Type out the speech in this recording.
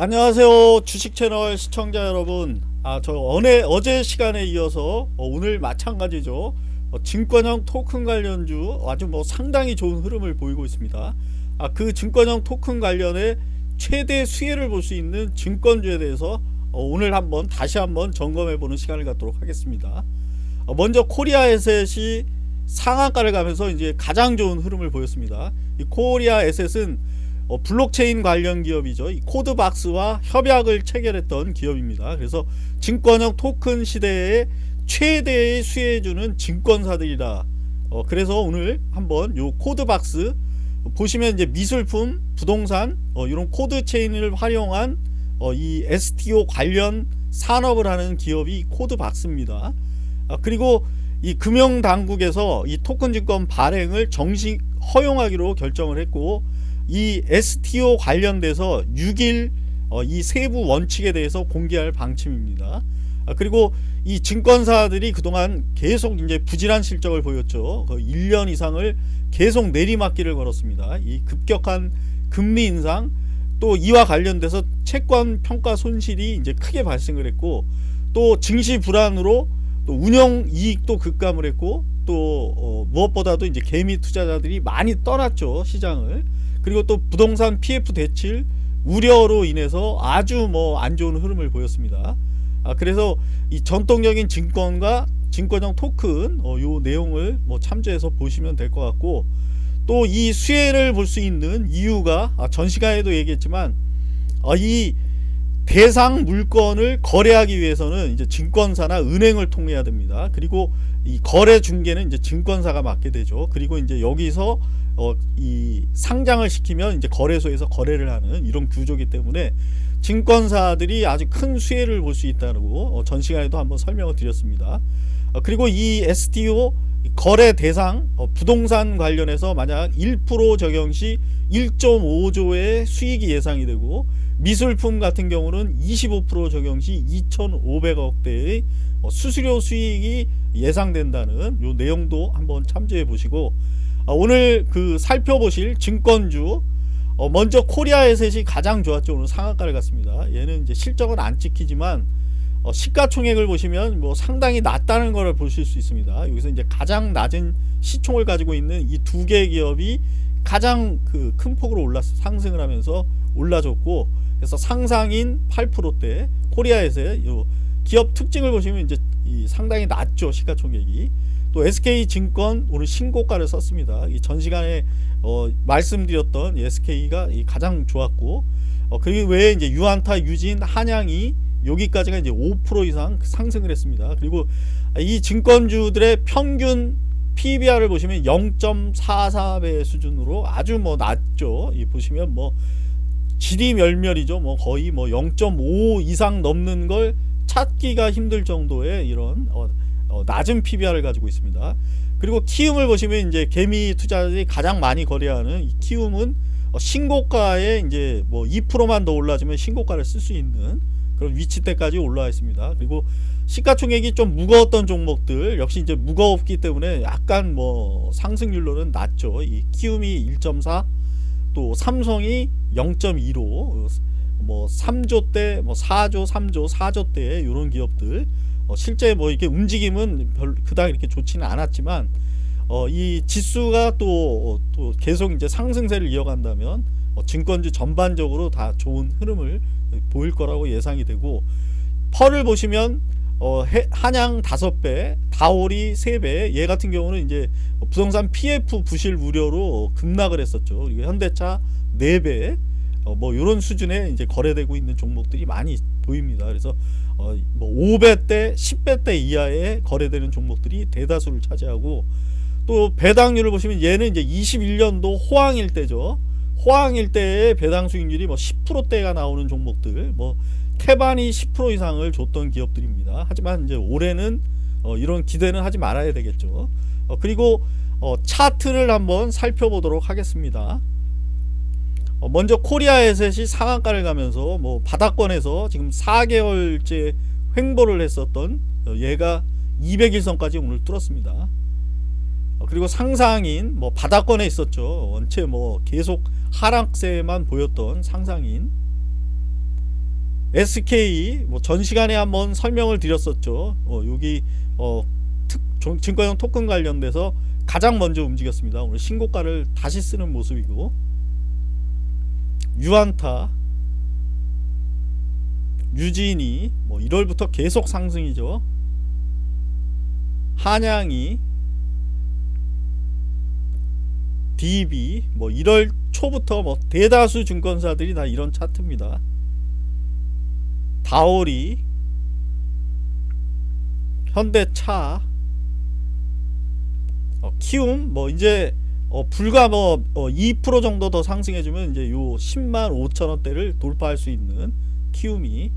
안녕하세요 주식 채널 시청자 여러분. 아 저 어제, 어제 시간에 이어서 어, 오늘 마찬가지죠. 어, 증권형 토큰 관련주 아주 뭐 상당히 좋은 흐름을 보이고 있습니다. 아, 그 증권형 토큰 관련해 최대 수혜를 볼 수 있는 증권주에 대해서 어, 오늘 한번 다시 한번 점검해 보는 시간을 갖도록 하겠습니다. 어, 먼저 코리아 에셋이 상한가를 가면서 이제 가장 좋은 흐름을 보였습니다. 이 코리아 에셋은 어, 블록체인 관련 기업이죠. 이 코드박스와 협약을 체결했던 기업입니다. 그래서 증권형 토큰 시대에 최대의 수혜주는 증권사들이다. 어, 그래서 오늘 한번 요 코드박스 보시면 이제 미술품, 부동산 어, 이런 코드 체인을 활용한 어, 이 STO 관련 산업을 하는 기업이 코드박스입니다. 아, 그리고 이 금융당국에서 이 토큰 증권 발행을 정식 허용하기로 결정을 했고 이 STO 관련돼서 6일 어, 이 세부 원칙에 대해서 공개할 방침입니다. 아, 그리고 이 증권사들이 그동안 계속 이제 부진한 실적을 보였죠. 1년 이상을 계속 내리막길을 걸었습니다. 이 급격한 금리 인상 또 이와 관련돼서 채권 평가 손실이 이제 크게 발생을 했고 또 증시 불안으로 또 운영 이익도 급감을 했고 또 어, 무엇보다도 이제 개미 투자자들이 많이 떠났죠 시장을 그리고 또 부동산 PF 대출 우려로 인해서 아주 뭐 안 좋은 흐름을 보였습니다. 아, 그래서 이 전통적인 증권과 증권형 토큰 어, 요 내용을 뭐 참조해서 보시면 될 것 같고 또 이 수혜를 볼 수 있는 이유가 아, 전 시간에도 얘기했지만 어, 이 대상 물건을 거래하기 위해서는 이제 증권사나 은행을 통해야 됩니다. 그리고 이 거래 중개는 이제 증권사가 맡게 되죠. 그리고 이제 여기서 어, 이 상장을 시키면 이제 거래소에서 거래를 하는 이런 구조기 때문에 증권사들이 아주 큰 수혜를 볼 수 있다고 어, 전 시간에도 한번 설명을 드렸습니다. 어, 그리고 이 STO 거래 대상 어, 부동산 관련해서 만약 1% 적용 시 1.5조의 수익이 예상이 되고 미술품 같은 경우는 25% 적용 시 2,500억대의 어, 수수료 수익이 예상된다는 요 내용도 한번 참조해 보시고 어, 오늘 그 살펴보실 증권주 어, 먼저 코리아 에셋이 가장 좋았죠. 오늘 상한가를 갔습니다. 얘는 이제 실적은 안 찍히지만 어, 시가총액을 보시면 뭐 상당히 낮다는 것을 보실 수 있습니다 여기서 이제 가장 낮은 시총을 가지고 있는 이 두 개의 기업이 가장 그 큰 폭으로 올랐 상승을 하면서 올라줬고 그래서 상상인 8%대 코리아에서의 기업 특징을 보시면 이제 상당히 낮죠 시가총액이 또 SK증권 오늘 신고가를 썼습니다. 이전 시간에 어, 말씀드렸던 SK가 가장 좋았고 어, 그 외에 이제 유한타, 유진, 한양이 여기까지가 이제 5% 이상 상승을 했습니다. 그리고 이 증권주들의 평균 PBR을 보시면 0.44배 수준으로 아주 뭐 낮죠. 이 보시면 뭐 질이 멸멸이죠. 뭐 거의 뭐 0.5 이상 넘는 걸 찾기가 힘들 정도의 이런 어, 어, 낮은 PBR을 가지고 있습니다. 그리고 키움을 보시면 이제 개미 투자들이 가장 많이 거래하는 이 키움은 어, 신고가에 이제 뭐 2%만 더 올라주면 신고가를 쓸 수 있는 그런 위치대까지 올라와 있습니다. 그리고 시가총액이 좀 무거웠던 종목들 역시 이제 무거웠기 때문에 약간 뭐 상승률로는 낮죠. 이 키움이 1.4, 또 삼성이 0.25, 뭐 3조 대, 뭐 4조, 3조, 4조 대 이런 기업들 어, 실제 뭐 이렇게 움직임은 별 그닥 이렇게 좋지는 않았지만 어, 이 지수가 또, 또 계속 이제 상승세를 이어간다면 어, 증권주 전반적으로 다 좋은 흐름을 보일 거라고 예상이 되고 펄을 보시면 어, 해, 한양 5배, 다오리 3배, 얘 같은 경우는 이제 부동산 PF 부실 우려로 급락을 했었죠. 그리고 현대차 4배, 어, 뭐 이런 수준에 이제 거래되고 있는 종목들이 많이 보입니다. 그래서 어, 뭐 5배대, 10배대 이하에 거래되는 종목들이 대다수를 차지하고 또 배당률을 보시면 얘는 이제 21년도 호황일 때죠. 호황일 때의 배당 수익률이 뭐 10%대가 나오는 종목들, 뭐 태반이 10% 이상을 줬던 기업들입니다. 하지만 이제 올해는 어, 이런 기대는 하지 말아야 되겠죠. 어, 그리고 어, 차트를 한번 살펴보도록 하겠습니다. 어, 먼저 코리아 에셋이 상한가를 가면서 뭐 바닥권에서 지금 4개월째 횡보를 했었던 어, 얘가 200일선까지 오늘 뚫었습니다. 어, 그리고 상상인 뭐 바닥권에 있었죠. 원체 뭐 계속 하락세만 보였던 상상인 SK 뭐 전 시간에 한번 설명을 드렸었죠. 어, 여기 어, 특, 종- 증권형 토큰 관련돼서 가장 먼저 움직였습니다. 오늘 신고가를 다시 쓰는 모습이고 유안타, 유진이 뭐 1월부터 계속 상승이죠. 한양이 DB 뭐 1월 초부터 뭐 대다수 증권사들이 다 이런 차트입니다. 다오리 현대차 어, 키움 뭐 이제 어, 불과 뭐 2% 정도 더 상승해주면 이제 요 10만 5천 원대를 돌파할 수 있는 키움이